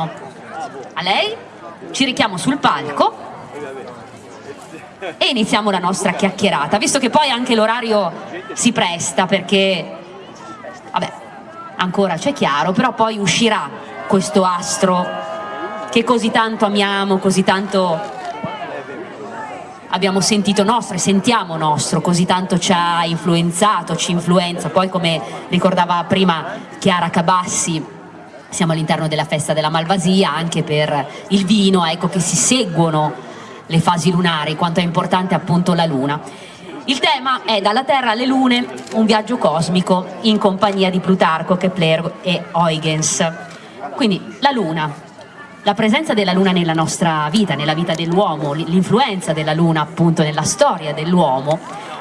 a lei, ci richiamo sul palco e iniziamo la nostra chiacchierata, visto che poi anche l'orario si presta perché, vabbè, ancora c'è chiaro, però poi uscirà questo astro che così tanto amiamo, così tanto abbiamo sentito nostro e sentiamo nostro, così tanto ci ha influenzato, ci influenza, poi come ricordava prima Chiara Cabassi, siamo all'interno della festa della Malvasia anche per il vino, ecco che si seguono le fasi lunari, quanto è importante appunto la luna. Il tema è Dalla Terra alle Lune, un viaggio cosmico in compagnia di Plutarco, Kepler e Huygens. Quindi la Luna, la presenza della Luna nella nostra vita, nella vita dell'uomo, l'influenza della Luna appunto nella storia dell'uomo,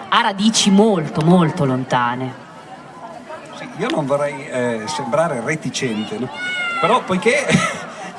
ha radici molto molto lontane io non vorrei eh, sembrare reticente, no? però poiché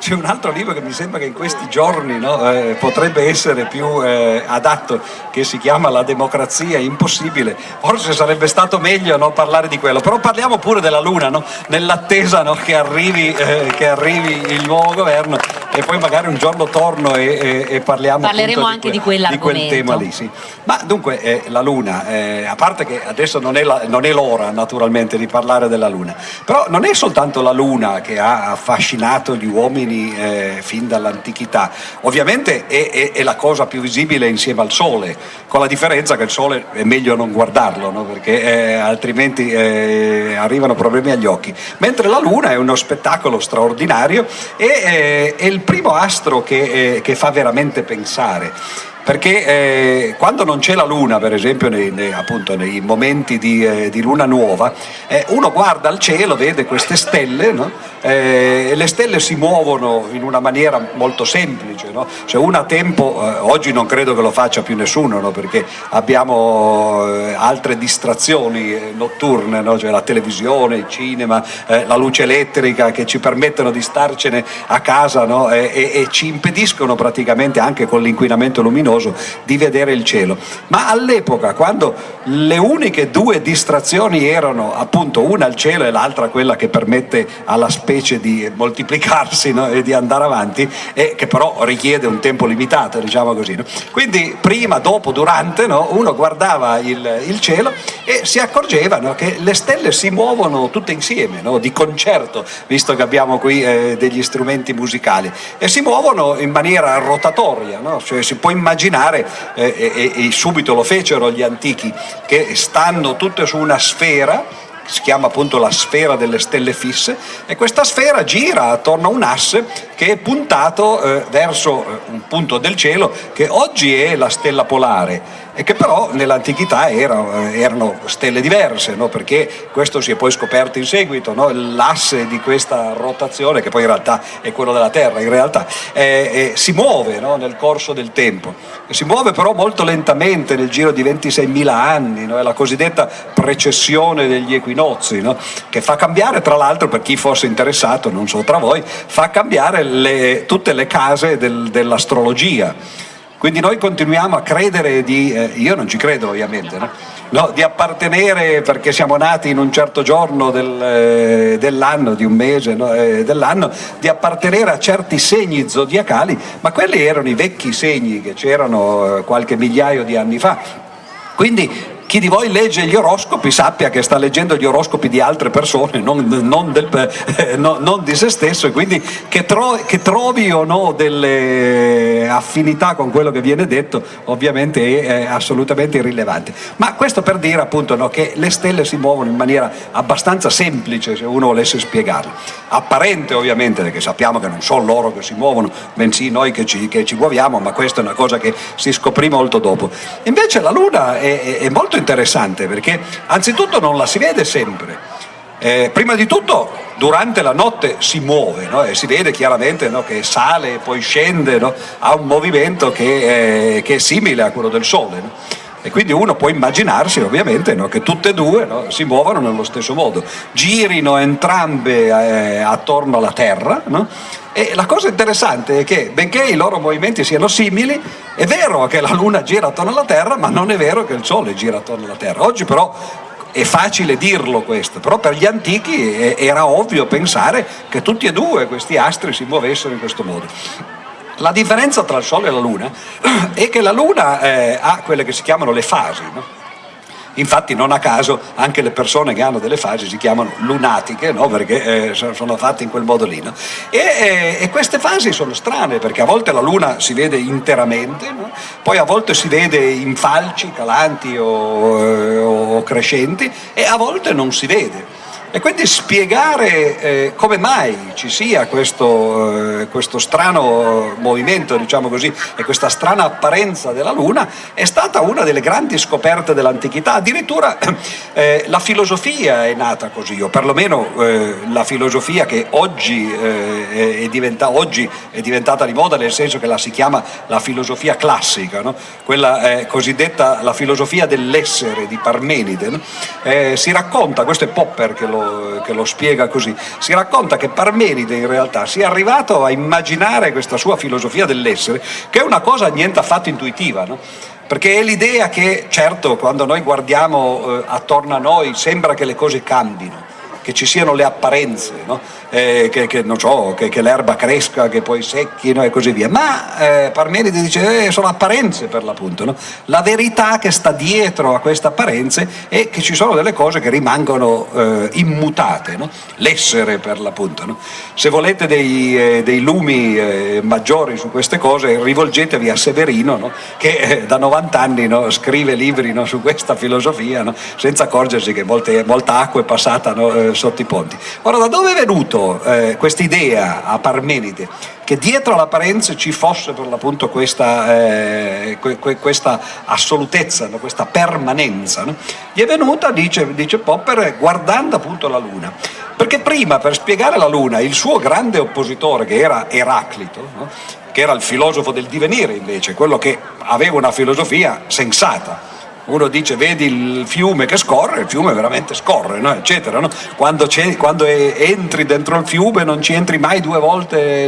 c'è un altro libro che mi sembra che in questi giorni no, eh, potrebbe essere più eh, adatto, che si chiama La democrazia impossibile, forse sarebbe stato meglio no, parlare di quello, però parliamo pure della Luna, nell'attesa che arrivi, eh, che, arrivi, il nuovo governo e poi magari un giorno torno e, e, e parliamo Parleremo anche di, que di, quel tema lì. Sì. Ma dunque eh, la Luna, eh, a parte che adesso non è l'ora naturalmente di parlare della Luna, però non è soltanto la Luna che ha affascinato gli uomini eh, fin dall'antichità, ovviamente è, è, è, la cosa più visibile insieme al Sole, con la differenza che il Sole è meglio non guardarlo, no? perché eh, altrimenti eh, arrivano problemi agli occhi, mentre la Luna è uno spettacolo straordinario e eh, è il primo astro che, eh, che fa veramente pensare perché eh, quando non c'è la luna per esempio nei, nei, appunto, nei momenti di, eh, di, luna nuova eh, uno guarda al cielo vede queste stelle no? Eh, e le stelle si muovono in una maniera molto semplice no? se uno ha tempo eh, oggi non credo che lo faccia più nessuno no? perché abbiamo eh, altre distrazioni notturne cioè la televisione, il cinema la luce elettrica che ci permettono di starcene a casa e, e, e ci impediscono praticamente anche con l'inquinamento luminoso luminoso di vedere il cielo. Ma all'epoca, quando le uniche due distrazioni erano appunto una il cielo e l'altra quella che permette alla specie di moltiplicarsi no? e di andare avanti, e che però richiede un tempo limitato, diciamo così. No? Quindi prima, dopo, durante, no? uno guardava il, il, cielo e si accorgeva che le stelle si muovono tutte insieme, di concerto, visto che abbiamo qui eh, degli strumenti musicali, e si muovono in maniera rotatoria, cioè si può immaginare immaginare, eh, e, e subito lo fecero gli antichi, che stanno tutte su una sfera si chiama appunto la sfera delle stelle fisse e questa sfera gira attorno a un asse che è puntato eh, verso eh, un punto del cielo che oggi è la stella polare e che però nell'antichità erano, erano, stelle diverse, no? perché questo si è poi scoperto in seguito, no? l'asse di questa rotazione, che poi in realtà è quello della Terra, in realtà eh, eh, si muove no? nel corso del tempo, si muove però molto lentamente nel giro di 26.000 anni, è la cosiddetta precessione degli equinozi, che fa cambiare tra l'altro, per chi fosse interessato, non so tra voi, fa cambiare le, tutte le case del, dell'astrologia quindi noi continuiamo a credere di, eh, io non ci credo ovviamente, no? No, di appartenere perché siamo nati in un certo giorno del, eh, dell'anno, di un mese no, eh, dell'anno, di appartenere a certi segni zodiacali, ma quelli erano i vecchi segni che c'erano eh, qualche migliaio di anni fa. Quindi chi di voi legge gli oroscopi sappia che sta leggendo gli oroscopi di altre persone, non, non, del, eh, no, non di se stesso, e quindi che, tro, che, trovi o no delle affinità con quello che viene detto ovviamente è, è assolutamente irrilevante. Ma questo per dire appunto no, che le stelle si muovono in maniera abbastanza semplice se uno volesse spiegarlo. Apparente ovviamente, perché sappiamo che non sono loro che si muovono, bensì noi che ci, che ci muoviamo, ma questa è una cosa che si scoprì molto dopo. Invece la Luna è, è molto interessante perché anzitutto non la si vede sempre. Eh, prima di tutto durante la notte si muove no? e si vede chiaramente no? che sale e poi scende, no? ha un movimento che è, che è, simile a quello del Sole. E quindi uno può immaginarsi ovviamente che tutte e due si muovono nello stesso modo, girino entrambe eh, attorno alla Terra e la cosa interessante è che benché i loro movimenti siano simili, è vero che la Luna gira attorno alla Terra, ma non è vero che il Sole gira attorno alla Terra. Oggi però è facile dirlo questo, però per gli antichi era ovvio pensare che tutti e due questi astri si muovessero in questo modo. La differenza tra il Sole e la Luna è che la Luna eh, ha quelle che si chiamano le fasi, no? Infatti non a caso anche le persone che hanno delle fasi si chiamano lunatiche, no? perché eh, sono fatte in quel modo lì. No? E, eh, e, queste fasi sono strane perché a volte la luna si vede interamente, no? poi a volte si vede in falci, calanti o, eh, o crescenti e a volte non si vede. E quindi spiegare eh, come mai ci sia questo, eh, questo, strano movimento, diciamo così, e questa strana apparenza della Luna è stata una delle grandi scoperte dell'antichità. Addirittura eh, la filosofia è nata così, o perlomeno eh, la filosofia che oggi, eh, è diventa, oggi, è diventata di moda, nel senso che la si chiama la filosofia classica, no? quella cosiddetta la filosofia dell'essere di Parmenide. No? Eh, si racconta, questo è Popper che lo che lo spiega così. Si racconta che Parmenide in realtà sia arrivato a immaginare questa sua filosofia dell'essere, che è una cosa niente affatto intuitiva, no? perché è l'idea che, certo, quando noi guardiamo eh, attorno a noi sembra che le cose cambino, che ci siano le apparenze, no? eh, che, che, so, che, che l'erba cresca, che poi secchino e così via. Ma eh, Parmenide dice eh, sono apparenze per l'appunto. No? La verità che sta dietro a queste apparenze è che ci sono delle cose che rimangono eh, immutate, no? l'essere per l'appunto. Se volete dei, eh, dei lumi eh, maggiori su queste cose rivolgetevi a Severino che da 90 anni scrive libri su questa filosofia senza accorgersi che molte, molta acqua è passata sotto i ponti. Ora, da dove è venuto eh, questa idea a Parmenide che dietro all'apparenza ci fosse per l'appunto questa, eh, que, questa, assolutezza, no? questa permanenza? No? Gli è venuta, dice, dice Popper, guardando appunto la Luna. Perché prima, per spiegare la Luna, il suo grande oppositore, che era Eraclito, no? che era il filosofo del divenire invece, quello che aveva una filosofia sensata, uno dice vedi il fiume che scorre, il fiume veramente scorre, no? eccetera. No? Quando, quando entri dentro il fiume non ci entri mai due volte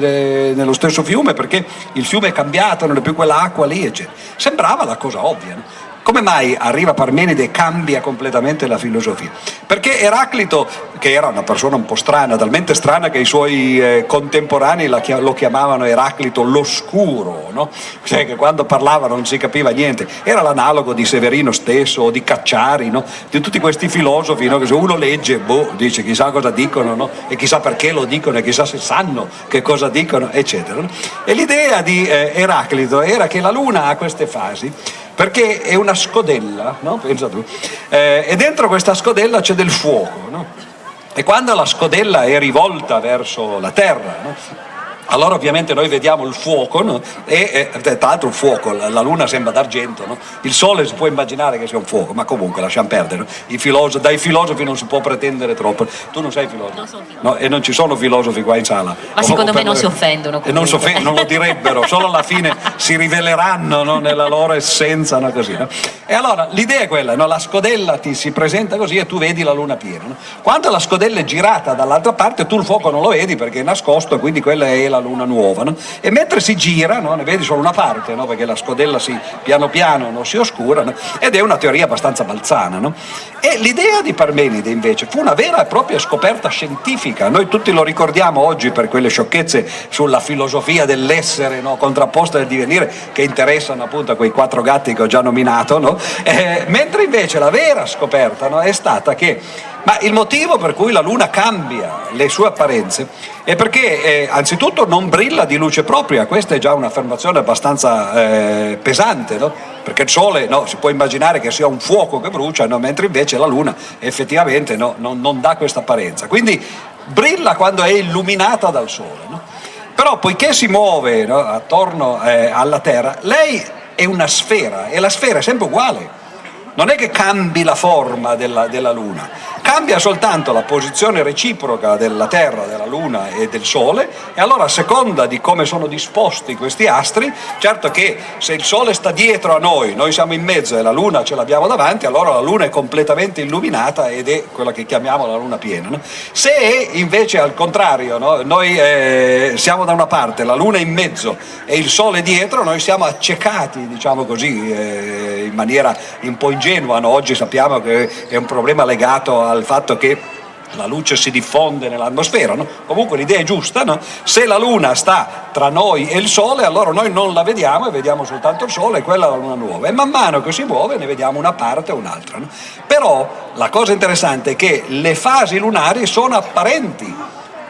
eh, nello stesso fiume perché il fiume è cambiato, non è più quell'acqua lì, eccetera. Sembrava la cosa ovvia. No? Come mai arriva Parmenide e cambia completamente la filosofia? Perché Eraclito, che era una persona un po' strana, talmente strana che i suoi eh, contemporanei lo chiamavano Eraclito l'oscuro, no? cioè che quando parlava non si capiva niente, era l'analogo di Severino stesso o di Cacciari, no? di tutti questi filosofi no? che se uno legge, boh, dice chissà cosa dicono no? e chissà perché lo dicono e chissà se sanno che cosa dicono, eccetera. E l'idea di eh, Eraclito era che la Luna ha queste fasi perché è una scodella, no? eh, e dentro questa scodella c'è del fuoco, no? e quando la scodella è rivolta verso la terra, no? Allora ovviamente noi vediamo il fuoco no? e, e, tra l'altro il fuoco, la, la luna sembra d'argento, no? il sole si può immaginare che sia un fuoco, ma comunque lasciamo perdere, filosofi, dai filosofi non si può pretendere troppo, tu non sei filosofo, non filosofo. No, e non ci sono filosofi qua in sala. Ma o, secondo o me non si offendono. E non, non, lo direbbero, solo alla fine si riveleranno nella loro essenza. Così, e allora l'idea è quella, la scodella ti si presenta così e tu vedi la luna piena. Quando la scodella è girata dall'altra parte tu il fuoco non lo vedi perché è nascosto, quindi quella è la luna nuova, no? e mentre si gira no? ne vedi solo una parte, no? perché la scodella si, piano piano si oscura, ed è una teoria abbastanza balzana. E l'idea di Parmenide invece fu una vera e propria scoperta scientifica, noi tutti lo ricordiamo oggi per quelle sciocchezze sulla filosofia dell'essere contrapposta del divenire che interessano appunto a quei quattro gatti che ho già nominato, eh, mentre invece la vera scoperta è stata che ma il motivo per cui la Luna cambia le sue apparenze è perché eh, anzitutto non brilla di luce propria, questa è già un'affermazione abbastanza eh, pesante, no? perché il Sole no, si può immaginare che sia un fuoco che brucia, no? mentre invece la Luna effettivamente non, non, dà questa apparenza. Quindi brilla quando è illuminata dal Sole. Però poiché si muove attorno eh, alla Terra, lei è una sfera e la sfera è sempre uguale non è che cambi la forma della, della, Luna, cambia soltanto la posizione reciproca della Terra, della Luna e del Sole e allora a seconda di come sono disposti questi astri, certo che se il Sole sta dietro a noi, noi siamo in mezzo e la Luna ce l'abbiamo davanti, allora la Luna è completamente illuminata ed è quella che chiamiamo la Luna piena. No? Se invece al contrario, no? noi eh, siamo da una parte, la Luna in mezzo e il Sole dietro, noi siamo accecati, diciamo così, eh, in maniera un po' ingenua, ingenua, no? oggi sappiamo che è un problema legato al fatto che la luce si diffonde nell'atmosfera, no? comunque l'idea è giusta, no? se la Luna sta tra noi e il Sole allora noi non la vediamo e vediamo soltanto il Sole e quella è la Luna nuova e man mano che si muove ne vediamo una parte o un'altra. No? Però la cosa interessante è che le fasi lunari sono apparenti,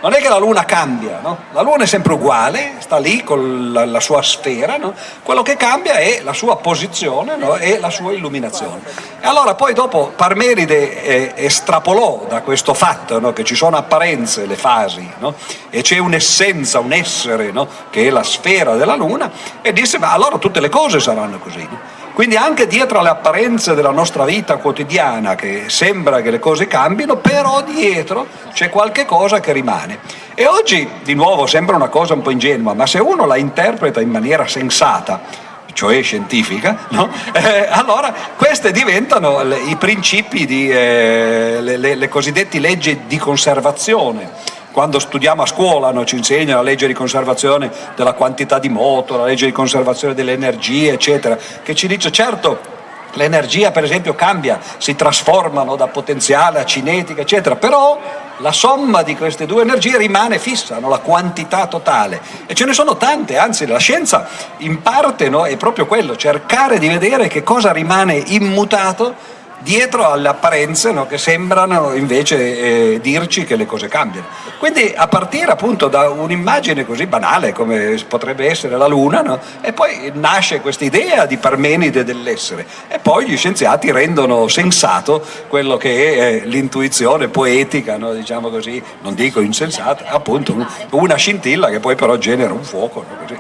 non è che la Luna cambia, no? la Luna è sempre uguale, sta lì con la, la sua sfera, no? quello che cambia è la sua posizione no? e la sua illuminazione. E allora poi dopo Parmenide eh, estrapolò da questo fatto che ci sono apparenze, le fasi, e c'è un'essenza, un essere che è la sfera della Luna e disse ma allora tutte le cose saranno così. Quindi anche dietro alle apparenze della nostra vita quotidiana, che sembra che le cose cambino, però dietro c'è qualche cosa che rimane. E oggi, di nuovo, sembra una cosa un po' ingenua, ma se uno la interpreta in maniera sensata, cioè scientifica, no? eh, allora queste diventano le, i principi, di, eh, le, le, le cosiddette leggi di conservazione quando studiamo a scuola no, ci insegna la legge di conservazione della quantità di moto, la legge di conservazione delle energie, eccetera, che ci dice certo l'energia per esempio cambia, si trasformano da potenziale a cinetica, eccetera, però la somma di queste due energie rimane fissa, no? la quantità totale. E ce ne sono tante, anzi la scienza in parte no, è proprio quello, cercare di vedere che cosa rimane immutato dietro alle apparenze no, che sembrano invece eh, dirci che le cose cambiano. Quindi a partire appunto da un'immagine così banale come potrebbe essere la Luna, no, e poi nasce questa idea di Parmenide dell'essere, e poi gli scienziati rendono sensato quello che è eh, l'intuizione poetica, no, diciamo così, non dico insensata, appunto una scintilla che poi però genera un fuoco. Così.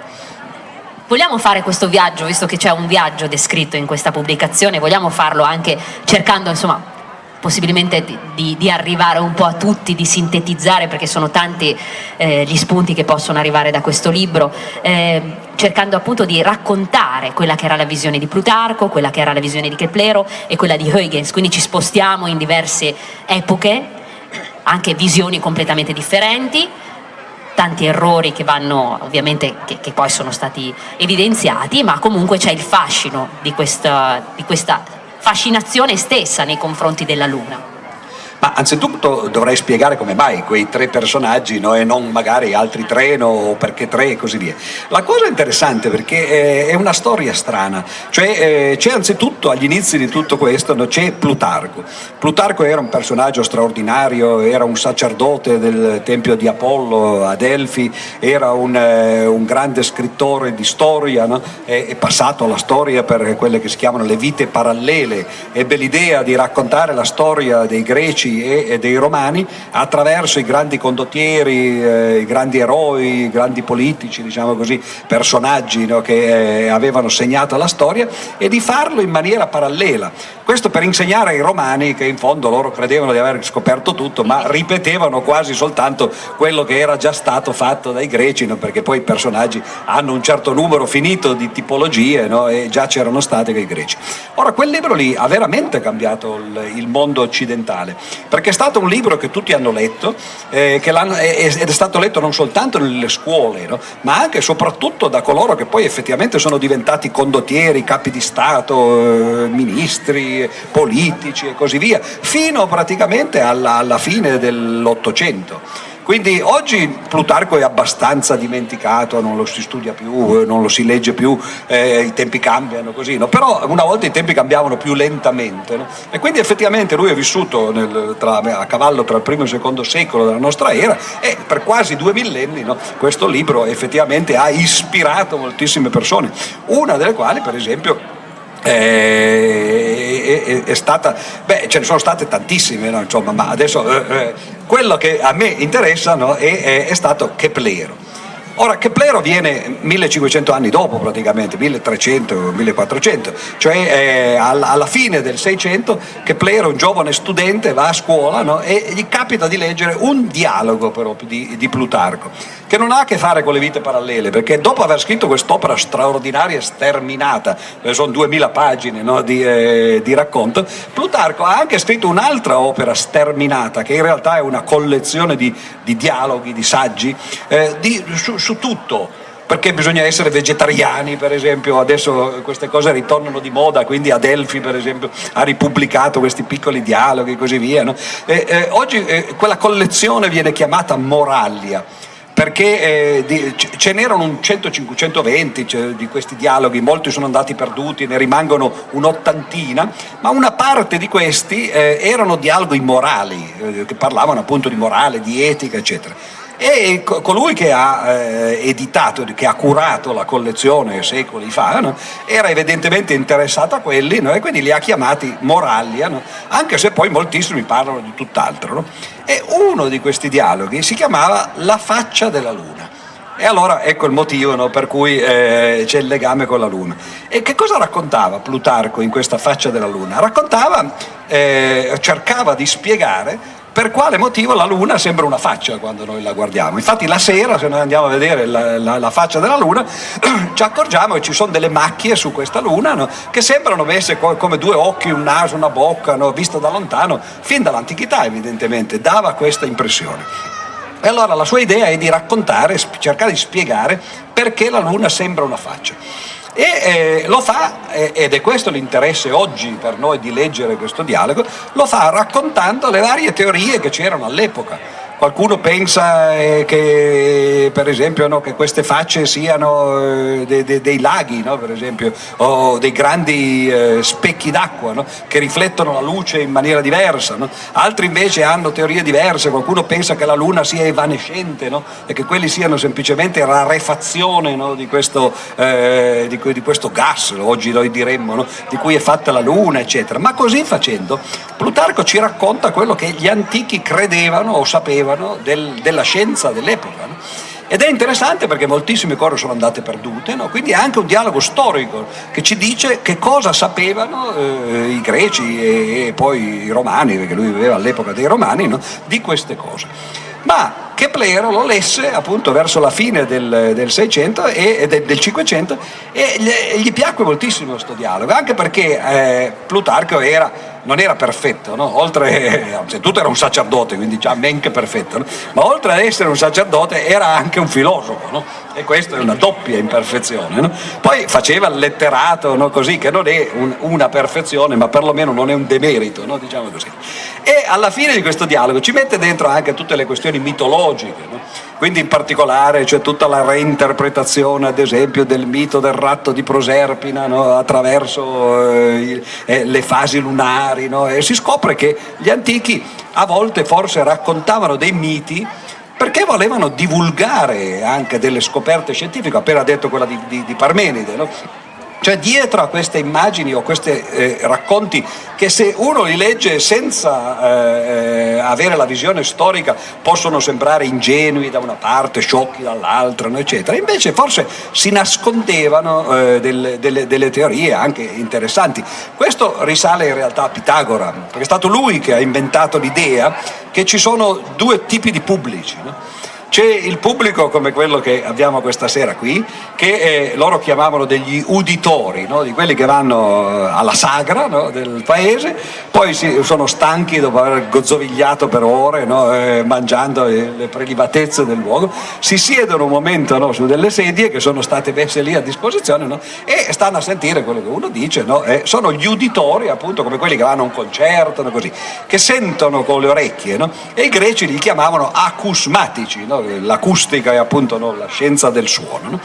Vogliamo fare questo viaggio, visto che c'è un viaggio descritto in questa pubblicazione, vogliamo farlo anche cercando insomma possibilmente di, di, arrivare un po' a tutti, di sintetizzare perché sono tanti eh, gli spunti che possono arrivare da questo libro, eh, cercando appunto di raccontare quella che era la visione di Plutarco, quella che era la visione di Keplero e quella di Huygens, quindi ci spostiamo in diverse epoche, anche visioni completamente differenti, tanti errori che vanno ovviamente che, che poi sono stati evidenziati ma comunque c'è il fascino di questa, di questa fascinazione stessa nei confronti della Luna. Ma anzitutto dovrei spiegare come mai quei tre personaggi no, e non magari altri tre no, o perché tre e così via. La cosa interessante perché è una storia strana, cioè eh, c'è anzitutto agli inizi di tutto questo no, c'è Plutarco. Plutarco era un personaggio straordinario, era un sacerdote del tempio di Apollo a Delfi, era un, eh, un grande scrittore di storia, è, è passato alla storia per quelle che si chiamano le vite parallele, ebbe l'idea di raccontare la storia dei greci e, e dei romani attraverso i grandi condottieri, eh, i grandi eroi, i grandi politici, diciamo così, personaggi no, che eh, avevano segnato la storia e di farlo in maniera parallela. Questo per insegnare ai romani che in fondo loro credevano di aver scoperto tutto ma ripetevano quasi soltanto quello che era già stato fatto dai greci no, perché poi i personaggi hanno un certo numero finito di tipologie no, e già c'erano state con i greci. Ora quel libro lì ha veramente cambiato il, il mondo occidentale perché è stato un libro che tutti hanno letto eh, ed è stato letto non soltanto nelle scuole, no? ma anche e soprattutto da coloro che poi effettivamente sono diventati condottieri, capi di Stato, eh, ministri, politici e così via, fino praticamente alla, alla fine dell'Ottocento. Quindi oggi Plutarco è abbastanza dimenticato, non lo si studia più, eh, non lo si legge più, eh, i tempi cambiano così, no? però una volta i tempi cambiavano più lentamente no? e quindi effettivamente lui è vissuto nel, tra, a cavallo tra il primo e il secondo secolo della nostra era e per quasi due millenni no? questo libro effettivamente ha ispirato moltissime persone, una delle quali per esempio è, è, è, stata, beh ce ne sono state tantissime, no? Insomma, ma adesso eh, eh, quello che a me interessa no? è, è stato Keplero. Ora Keplero viene 1500 anni dopo praticamente, 1300-1400, cioè eh, alla fine del 600 Keplero, un giovane studente, va a scuola no? e gli capita di leggere un dialogo però di, di Plutarco che non ha a che fare con le vite parallele, perché dopo aver scritto quest'opera straordinaria, sterminata, sono 2000 pagine no, di, eh, di, racconto, Plutarco ha anche scritto un'altra opera sterminata, che in realtà è una collezione di, di dialoghi, di saggi, eh, di, su, su tutto, perché bisogna essere vegetariani per esempio, adesso queste cose ritornano di moda, quindi Adelphi per esempio ha ripubblicato questi piccoli dialoghi e così via. No? E, eh, oggi eh, quella collezione viene chiamata Moralia perché eh, ce n'erano un 100-120 cioè, di questi dialoghi, molti sono andati perduti, ne rimangono un'ottantina, ma una parte di questi eh, erano dialoghi morali, eh, che parlavano appunto di morale, di etica, eccetera. E colui che ha eh, editato, che ha curato la collezione secoli fa, no? era evidentemente interessato a quelli no? e quindi li ha chiamati Moraglia, no? anche se poi moltissimi parlano di tutt'altro. E uno di questi dialoghi si chiamava La faccia della luna. E allora ecco il motivo per cui eh, c'è il legame con la Luna. E che cosa raccontava Plutarco in questa faccia della Luna? Raccontava, eh, cercava di spiegare per quale motivo la Luna sembra una faccia quando noi la guardiamo. Infatti la sera, se noi andiamo a vedere la, la, la faccia della Luna, ci accorgiamo che ci sono delle macchie su questa Luna no? che sembrano messe come due occhi, un naso, una bocca, no? visto da lontano, fin dall'antichità evidentemente, dava questa impressione. E allora la sua idea è di raccontare, cercare di spiegare perché la Luna sembra una faccia. E eh, lo fa, eh, ed è questo l'interesse oggi per noi di leggere questo dialogo, lo fa raccontando le varie teorie che c'erano all'epoca Qualcuno pensa eh, che per esempio no, che queste facce siano eh, de, de, dei laghi, no, esempio, o dei grandi eh, specchi d'acqua no, che riflettono la luce in maniera diversa. Altri invece hanno teorie diverse, qualcuno pensa che la luna sia evanescente e che quelli siano semplicemente rarefazione di questo, eh, di, di, questo, gas, oggi noi diremmo, di cui è fatta la luna, eccetera. Ma così facendo Plutarco ci racconta quello che gli antichi credevano o sapevano sapevano del, della scienza dell'epoca. No? Ed è interessante perché moltissime cose sono andate perdute, no? quindi è anche un dialogo storico che ci dice che cosa sapevano eh, i greci e, e, poi i romani, perché lui viveva all'epoca dei romani, no? di queste cose. Ma Kepler lo lesse appunto verso la fine del, del 600 e, del, del 500 e gli, gli piacque moltissimo questo dialogo, anche perché eh, Plutarco era non era perfetto, no? oltre, tutto era un sacerdote, quindi già men che perfetto, no? ma oltre ad essere un sacerdote era anche un filosofo, no? e questa è una doppia imperfezione. Poi faceva il letterato, così, che non è un, una perfezione, ma perlomeno non è un demerito, diciamo così. E alla fine di questo dialogo ci mette dentro anche tutte le questioni mitologiche, quindi in particolare c'è tutta la reinterpretazione ad esempio del mito del ratto di Proserpina no? attraverso eh, eh, le fasi lunari no? e si scopre che gli antichi a volte forse raccontavano dei miti perché volevano divulgare anche delle scoperte scientifiche, appena detto quella di, di, di Parmenide, no? Cioè dietro a queste immagini o questi eh, racconti che se uno li legge senza eh, avere la visione storica possono sembrare ingenui da una parte, sciocchi dall'altra, eccetera, invece forse si nascondevano eh, delle, delle, delle, teorie anche interessanti. Questo risale in realtà a Pitagora, perché è stato lui che ha inventato l'idea che ci sono due tipi di pubblici. No? C'è il pubblico come quello che abbiamo questa sera qui, che eh, loro chiamavano degli uditori, no? di quelli che vanno eh, alla sagra no? del paese, poi si, sono stanchi dopo aver gozzovigliato per ore, no? eh, mangiando le prelibatezze del luogo, si siedono un momento su delle sedie che sono state messe lì a disposizione e stanno a sentire quello che uno dice, eh, sono gli uditori appunto come quelli che vanno a un concerto, così, che sentono con le orecchie e i greci li chiamavano acusmatici, l'acustica è appunto no, la scienza del suono. No?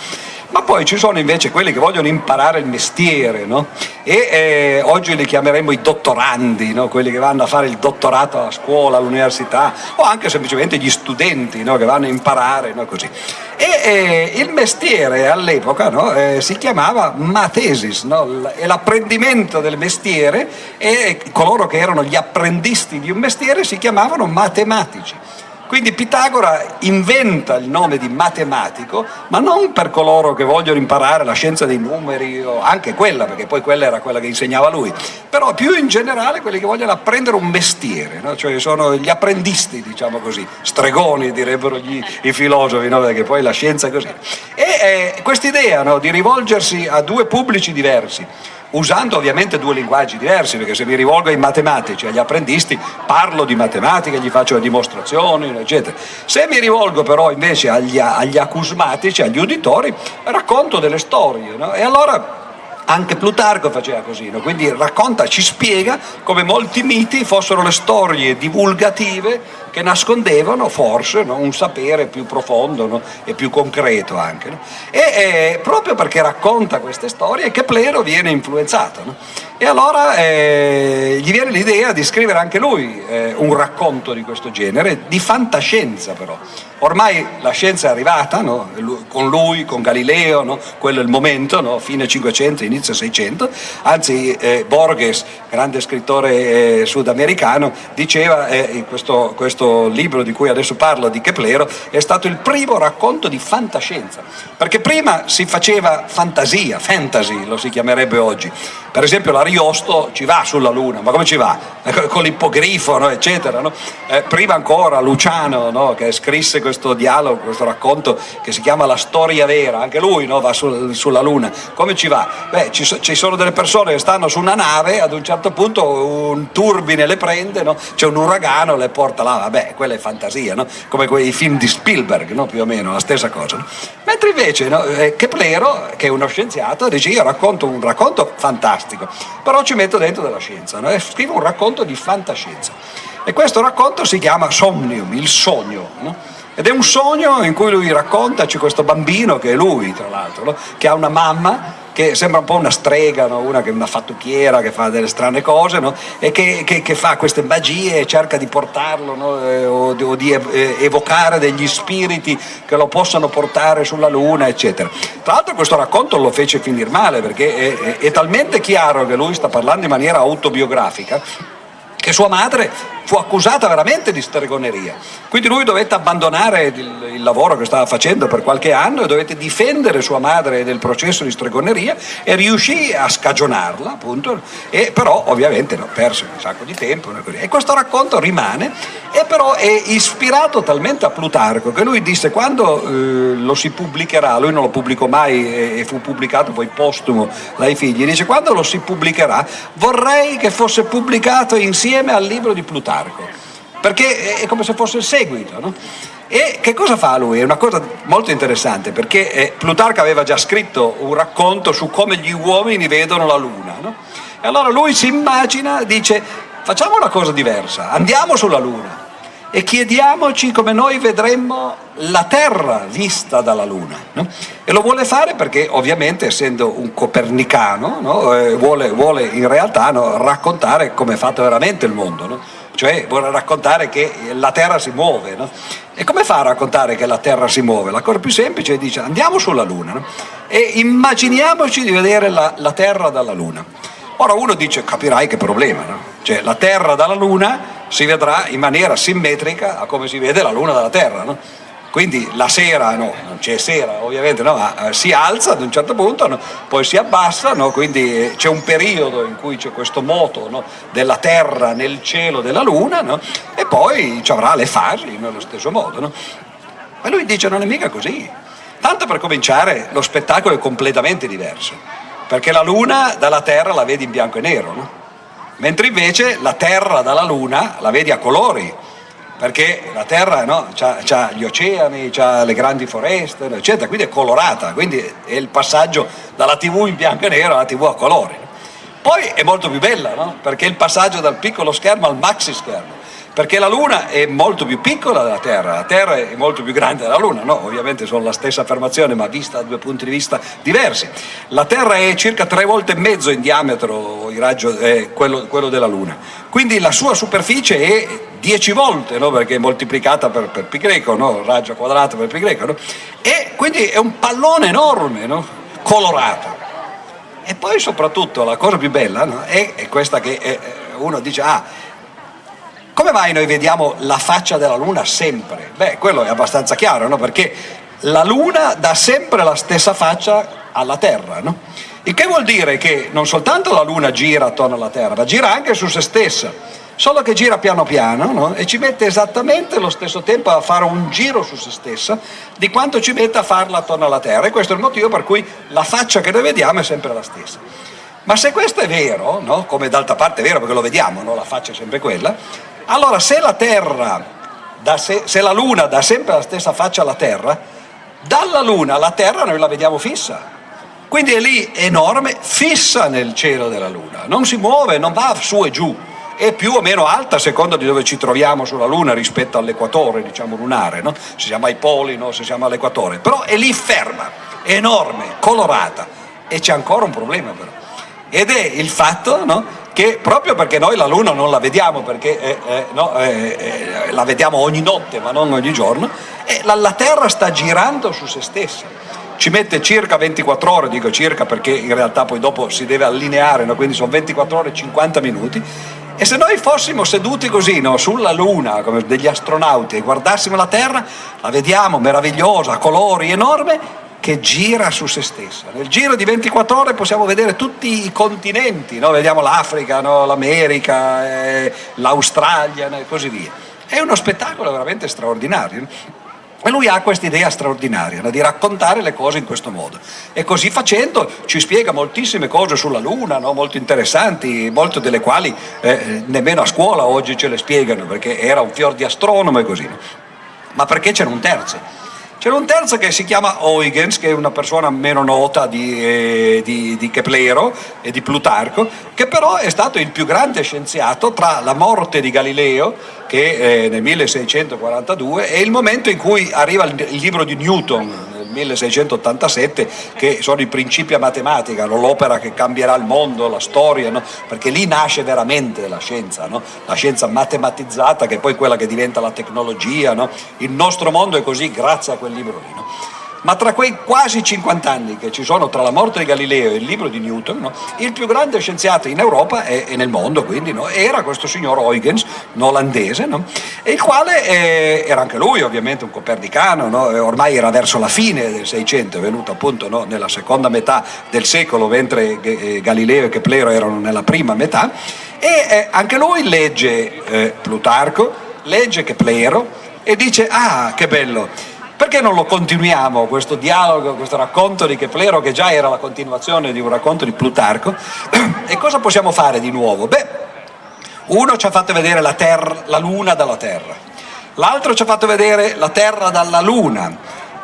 Ma poi ci sono invece quelli che vogliono imparare il mestiere no? e eh, oggi li chiameremo i dottorandi, quelli che vanno a fare il dottorato a scuola, all'università o anche semplicemente gli studenti che vanno a imparare così. E eh, il mestiere all'epoca eh, si chiamava matesis e l'apprendimento del mestiere e coloro che erano gli apprendisti di un mestiere si chiamavano matematici. Quindi Pitagora inventa il nome di matematico, ma non per coloro che vogliono imparare la scienza dei numeri, o anche quella, perché poi quella era quella che insegnava lui, però più in generale quelli che vogliono apprendere un mestiere, no? cioè sono gli apprendisti, diciamo così, stregoni direbbero gli, i filosofi, no? perché poi la scienza è così. E eh, quest'idea no? di rivolgersi a due pubblici diversi, usando ovviamente due linguaggi diversi, perché se mi rivolgo ai matematici, agli apprendisti, parlo di matematica, gli faccio le dimostrazioni, eccetera. Se mi rivolgo però invece agli, agli acusmatici, agli uditori, racconto delle storie, no? e allora anche Plutarco faceva così, no? quindi racconta, ci spiega come molti miti fossero le storie divulgative che nascondevano forse no? un sapere più profondo no? e più concreto anche. E eh, proprio perché racconta queste storie Keplero viene influenzato. E allora eh, gli viene l'idea di scrivere anche lui eh, un racconto di questo genere, di fantascienza però. Ormai la scienza è arrivata, no? con lui, con Galileo, no? quello è il momento, no? fine 500, inizio 600, anzi eh, Borges, grande scrittore eh, sudamericano, diceva eh, in questo, libro di cui adesso parlo, di Keplero, è stato il primo racconto di fantascienza, perché prima si faceva fantasia, fantasy lo si chiamerebbe oggi, per esempio l'Ariosto ci va sulla Luna, ma come ci va? Con l'ippogrifo, eccetera. Eh, prima ancora Luciano, che scrisse questo dialogo, questo racconto che si chiama La storia vera, anche lui no, va sul, sulla Luna, come ci va? Beh, ci, ci, sono delle persone che stanno su una nave, ad un certo punto un turbine le prende, no? c'è un uragano, le porta là, vabbè, quella è fantasia, no? come quei film di Spielberg, più o meno, la stessa cosa. Mentre invece no, eh, Keplero, che è uno scienziato, dice io racconto un racconto fantastico, però ci metto dentro della scienza, no? e scrivo un racconto di fantascienza. E questo racconto si chiama Somnium, il sogno. No? Ed è un sogno in cui lui racconta, c'è questo bambino, che è lui tra l'altro, no? che ha una mamma che sembra un po' una strega, no? una che una fattucchiera, che fa delle strane cose no? e che, che, che, fa queste magie e cerca di portarlo no? eh, o, o, di evocare degli spiriti che lo possano portare sulla luna, eccetera. Tra l'altro questo racconto lo fece finire male perché è, è, è talmente chiaro che lui sta parlando in maniera autobiografica che sua madre fu accusata veramente di stregoneria. Quindi lui dovette abbandonare il, il, lavoro che stava facendo per qualche anno e dovette difendere sua madre nel processo di stregoneria e riuscì a scagionarla, appunto, e però ovviamente no, perse un sacco di tempo. E questo racconto rimane e però è ispirato talmente a Plutarco che lui disse quando eh, lo si pubblicherà, lui non lo pubblicò mai e, e fu pubblicato poi postumo dai figli, dice quando lo si pubblicherà vorrei che fosse pubblicato insieme al libro di Plutarco Plutarco, perché è come se fosse il seguito. No? E che cosa fa lui? È una cosa molto interessante perché eh, Plutarco aveva già scritto un racconto su come gli uomini vedono la luna. No? E allora lui si immagina, dice facciamo una cosa diversa, andiamo sulla luna e chiediamoci come noi vedremmo la Terra vista dalla Luna. No? E lo vuole fare perché ovviamente essendo un copernicano no? eh, vuole, vuole, in realtà no, raccontare come è fatto veramente il mondo cioè vuole raccontare che la Terra si muove. E come fa a raccontare che la Terra si muove? La cosa più semplice è dice andiamo sulla Luna e immaginiamoci di vedere la, la, Terra dalla Luna. Ora uno dice capirai che problema, no? Cioè la Terra dalla Luna si vedrà in maniera simmetrica a come si vede la Luna dalla Terra. No? quindi la sera, no, non c'è sera ovviamente, no, ma eh, si alza ad un certo punto, no, poi si abbassa, quindi eh, c'è un periodo in cui c'è questo moto della Terra nel cielo della Luna e poi ci avrà le fasi nello stesso modo. Ma lui dice non è mica così, tanto per cominciare lo spettacolo è completamente diverso, perché la Luna dalla Terra la vedi in bianco e nero, mentre invece la Terra dalla Luna la vedi a colori, perché la Terra no, ha gli oceani, ha le grandi foreste, eccetera, quindi è colorata, quindi è il passaggio dalla tv in bianco e nero alla tv a colori. Poi è molto più bella, no? perché è il passaggio dal piccolo schermo al maxi schermo, perché la Luna è molto più piccola della Terra, la Terra è molto più grande della Luna, no? ovviamente sono la stessa affermazione ma vista da due punti di vista diversi. La Terra è circa tre volte e mezzo in diametro raggio, eh, quello, quello, della Luna, quindi la sua superficie è 10 volte, no? perché è moltiplicata per, per pi greco, no? raggio quadrato per pi greco, e quindi è un pallone enorme, colorato. E poi soprattutto la cosa più bella è, è, questa che è, uno dice, ah, come mai noi vediamo la faccia della Luna sempre? Beh, quello è abbastanza chiaro, perché la Luna dà sempre la stessa faccia alla Terra, no? Il che vuol dire che non soltanto la Luna gira attorno alla Terra, ma gira anche su se stessa solo che gira piano piano no? e ci mette esattamente lo stesso tempo a fare un giro su se stessa di quanto ci mette a farla attorno alla Terra e questo è il motivo per cui la faccia che noi vediamo è sempre la stessa. Ma se questo è vero, no? come d'altra parte è vero perché lo vediamo, no? la faccia è sempre quella, allora se la Terra, se, se la Luna dà sempre la stessa faccia alla Terra, dalla Luna alla Terra noi la vediamo fissa. Quindi è lì enorme, fissa nel cielo della Luna, non si muove, non va su e giù, è più o meno alta a seconda di dove ci troviamo sulla Luna rispetto all'equatore, diciamo lunare, no? se siamo ai poli, no? se siamo all'equatore, però è lì ferma, enorme, colorata e c'è ancora un problema però, ed è il fatto no? Che proprio perché noi la Luna non la vediamo, perché eh, eh, no, eh, eh la vediamo ogni notte ma non ogni giorno, la, la Terra sta girando su se stessa ci mette circa 24 ore, dico circa perché in realtà poi dopo si deve allineare, no? quindi sono 24 ore e 50 minuti, e se noi fossimo seduti così no? sulla Luna, come degli astronauti, e guardassimo la Terra, la vediamo meravigliosa, colori enorme, che gira su se stessa. Nel giro di 24 ore possiamo vedere tutti i continenti, no? vediamo l'Africa, l'America, eh, l'Australia e così via. È uno spettacolo veramente straordinario. E lui ha questa idea straordinaria di raccontare le cose in questo modo e così facendo ci spiega moltissime cose sulla Luna, no? molto interessanti, molte delle quali eh, nemmeno a scuola oggi ce le spiegano perché era un fior di astronomo e così. Ma perché c'era un terzo? C'era un terzo che si chiama Huygens, che è una persona meno nota di, eh, di, di, Keplero e di Plutarco, che però è stato il più grande scienziato tra la morte di Galileo, che eh, nel 1642, e il momento in cui arriva il, il libro di Newton, 1687 che sono i principi a matematica, no? l'opera che cambierà il mondo, la storia, no? perché lì nasce veramente la scienza, no? la scienza matematizzata che è poi quella che diventa la tecnologia, il nostro mondo è così grazie a quel libro lì ma tra quei quasi 50 anni che ci sono tra la morte di Galileo e il libro di Newton, no, il più grande scienziato in Europa e, e nel mondo quindi, no, era questo signor Huygens, un olandese, no, il quale eh, era anche lui ovviamente un copernicano, ormai era verso la fine del Seicento, è venuto appunto nella seconda metà del secolo, mentre eh, Galileo e Keplero erano nella prima metà, e eh, anche lui legge eh, Plutarco, legge Keplero e dice ah che bello, perché non lo continuiamo questo dialogo, questo racconto di Keplero che già era la continuazione di un racconto di Plutarco? E cosa possiamo fare di nuovo? Beh, uno ci ha fatto vedere la, terra, la Luna dalla Terra, l'altro ci ha fatto vedere la Terra dalla Luna,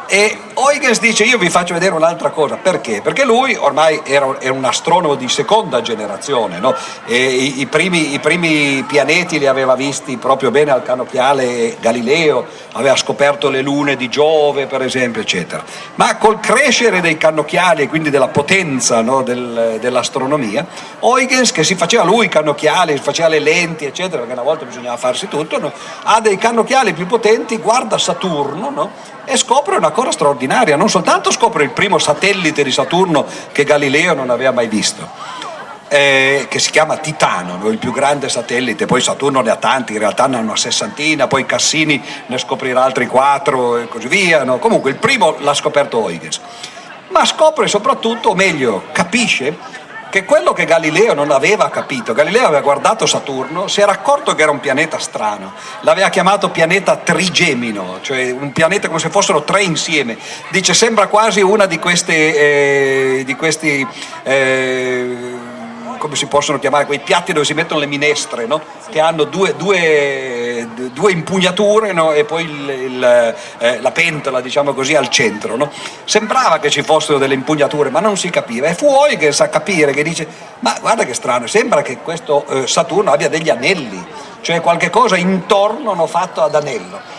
e Huygens dice io vi faccio vedere un'altra cosa, perché? Perché lui ormai era, un astronomo di seconda generazione, no? i, i, primi, i, primi, pianeti li aveva visti proprio bene al canopiale Galileo, aveva scoperto le lune di Giove per esempio, eccetera. Ma col crescere dei cannocchiali e quindi della potenza no, del, dell'astronomia, Huygens che si faceva lui i cannocchiali, si faceva le lenti, eccetera, perché una volta bisognava farsi tutto, no? ha dei cannocchiali più potenti, guarda Saturno, e scopre una cosa straordinaria, non soltanto scopre il primo satellite di Saturno che Galileo non aveva mai visto, eh, che si chiama Titano, no? il più grande satellite, poi Saturno ne ha tanti, in realtà ne ha una sessantina, poi Cassini ne scoprirà altri quattro e così via, no? comunque il primo l'ha scoperto Huygens, ma scopre soprattutto, o meglio, capisce che quello che Galileo non aveva capito, Galileo aveva guardato Saturno, si era accorto che era un pianeta strano, l'aveva chiamato pianeta trigemino, cioè un pianeta come se fossero tre insieme, dice sembra quasi una di queste, eh, di questi eh, come si possono chiamare, quei piatti dove si mettono le minestre, no? che hanno due, due, due impugnature no? e poi il, il, eh, la pentola diciamo così al centro. No? Sembrava che ci fossero delle impugnature ma non si capiva e fu Huygens a capire che dice ma guarda che strano, sembra che questo eh, Saturno abbia degli anelli, cioè qualche cosa intorno fatto ad anello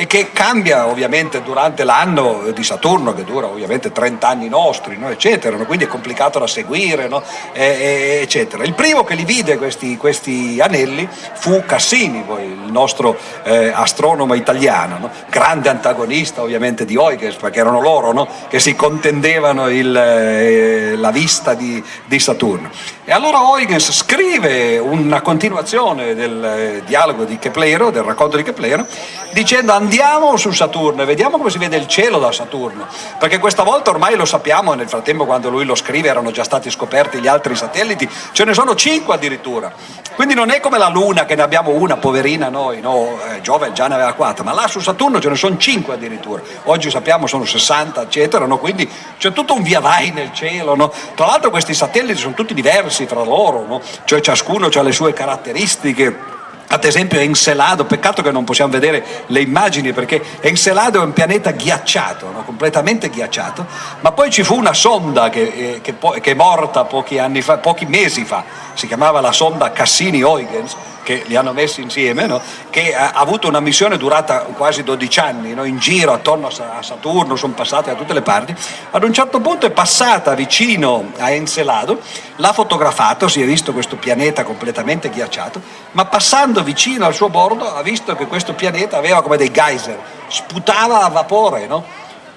e che cambia ovviamente durante l'anno di Saturno che dura ovviamente 30 anni nostri no? eccetera no? quindi è complicato da seguire no? e, eccetera il primo che li vide questi, questi anelli fu Cassini poi, il nostro eh, astronomo italiano grande antagonista ovviamente di Huygens perché erano loro che si contendevano il, eh, la vista di, di, Saturno e allora Huygens scrive una continuazione del eh, dialogo di Keplero del racconto di Keplero dicendo andiamo su Saturno e vediamo come si vede il cielo da Saturno, perché questa volta ormai lo sappiamo, nel frattempo quando lui lo scrive erano già stati scoperti gli altri satelliti, ce ne sono cinque addirittura, quindi non è come la Luna che ne abbiamo una, poverina noi, no? eh, Giove già ne aveva quattro, ma là su Saturno ce ne sono cinque addirittura, oggi sappiamo sono 60 eccetera, no? quindi c'è tutto un via vai nel cielo, no? tra l'altro questi satelliti sono tutti diversi fra loro, cioè ciascuno ha le sue caratteristiche ad esempio Encelado, peccato che non possiamo vedere le immagini perché Encelado è un pianeta ghiacciato, no? completamente ghiacciato, ma poi ci fu una sonda che, eh, che, che è morta pochi, fa, pochi, mesi fa, si chiamava la sonda Cassini-Huygens, che li hanno messi insieme, no? che ha avuto una missione durata quasi 12 anni, no? in giro attorno a Saturno, sono passate da tutte le parti, ad un certo punto è passata vicino a Encelado, l'ha fotografato, si è visto questo pianeta completamente ghiacciato, ma passando vicino al suo bordo ha visto che questo pianeta aveva come dei geyser, sputava a vapore, no?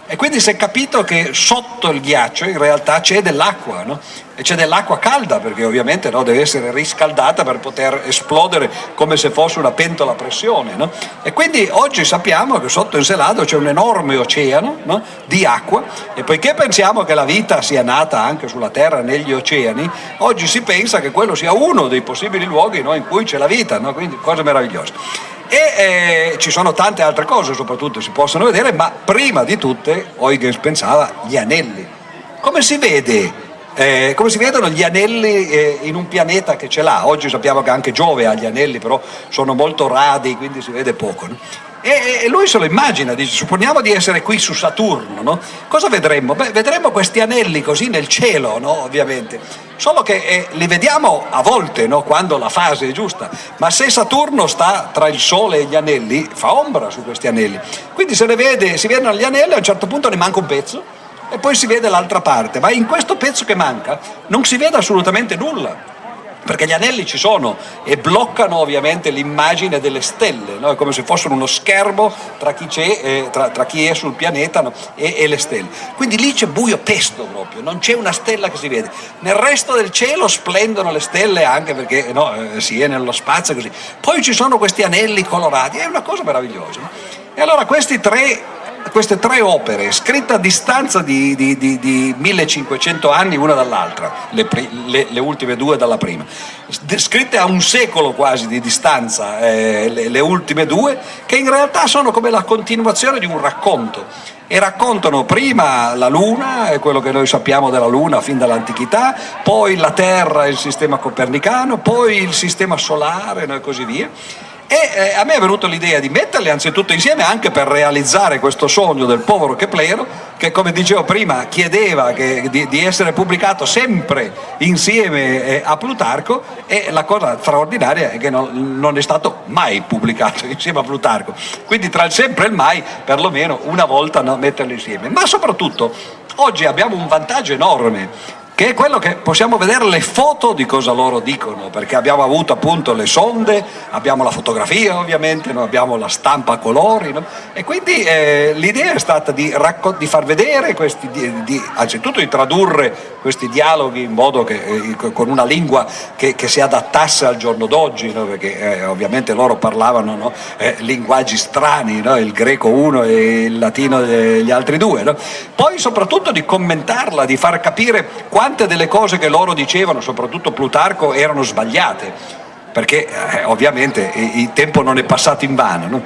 E quindi si è capito che sotto il ghiaccio in realtà c'è dell'acqua, no? E c'è dell'acqua calda perché ovviamente no, deve essere riscaldata per poter esplodere come se fosse una pentola a pressione. No? E quindi oggi sappiamo che sotto Encelado c'è un enorme oceano di acqua e poiché pensiamo che la vita sia nata anche sulla Terra negli oceani, oggi si pensa che quello sia uno dei possibili luoghi in cui c'è la vita, quindi cose meravigliose e eh, ci sono tante altre cose soprattutto si possono vedere ma prima di tutte Huygens pensava gli anelli come si vede eh, come si vedono gli anelli eh, in un pianeta che ce l'ha oggi sappiamo che anche Giove ha gli anelli però sono molto radi quindi si vede poco no? E, e lui se lo immagina, dice, supponiamo di essere qui su Saturno, no? cosa vedremmo? Beh, vedremmo questi anelli così nel cielo, no? ovviamente, solo che eh, li vediamo a volte, no? quando la fase è giusta, ma se Saturno sta tra il Sole e gli anelli, fa ombra su questi anelli, quindi se ne vede, si vedono gli anelli, a un certo punto ne manca un pezzo, e poi si vede l'altra parte, ma in questo pezzo che manca non si vede assolutamente nulla, perché gli anelli ci sono e bloccano ovviamente l'immagine delle stelle, no? è come se fossero uno schermo tra chi, eh, tra, tra chi è sul pianeta no? e, e, le stelle. Quindi lì c'è buio pesto proprio, non c'è una stella che si vede. Nel resto del cielo splendono le stelle anche perché no, eh, si è nello spazio così. Poi ci sono questi anelli colorati, è una cosa meravigliosa. E allora questi tre queste tre opere, scritte a distanza di, di, di, di 1500 anni una dall'altra, le, le, le, ultime due dalla prima, scritte a un secolo quasi di distanza, eh, le, le ultime due, che in realtà sono come la continuazione di un racconto. E raccontano prima la Luna e quello che noi sappiamo della Luna fin dall'antichità, poi la Terra e il sistema copernicano, poi il sistema solare e così via e eh, a me è venuta l'idea di metterli anzitutto insieme anche per realizzare questo sogno del povero Keplero che come dicevo prima chiedeva che, di, di, essere pubblicato sempre insieme eh, a Plutarco e la cosa straordinaria è che non, non, è stato mai pubblicato insieme a Plutarco. Quindi tra il sempre e il mai perlomeno una volta no, metterli insieme. Ma soprattutto oggi abbiamo un vantaggio enorme che è quello che possiamo vedere le foto di cosa loro dicono, perché abbiamo avuto appunto le sonde, abbiamo la fotografia ovviamente, no? abbiamo la stampa a colori, no? e quindi eh, l'idea è stata di, di, far vedere questi, di, di, anzitutto di tradurre questi dialoghi in modo che, eh, con una lingua che, che, si adattasse al giorno d'oggi, no? perché eh, ovviamente loro parlavano eh, linguaggi strani, il greco uno e il latino gli altri due, poi soprattutto di commentarla, di far capire quante delle cose che loro dicevano, soprattutto Plutarco, erano sbagliate, perché eh, ovviamente il tempo non è passato in vano. No?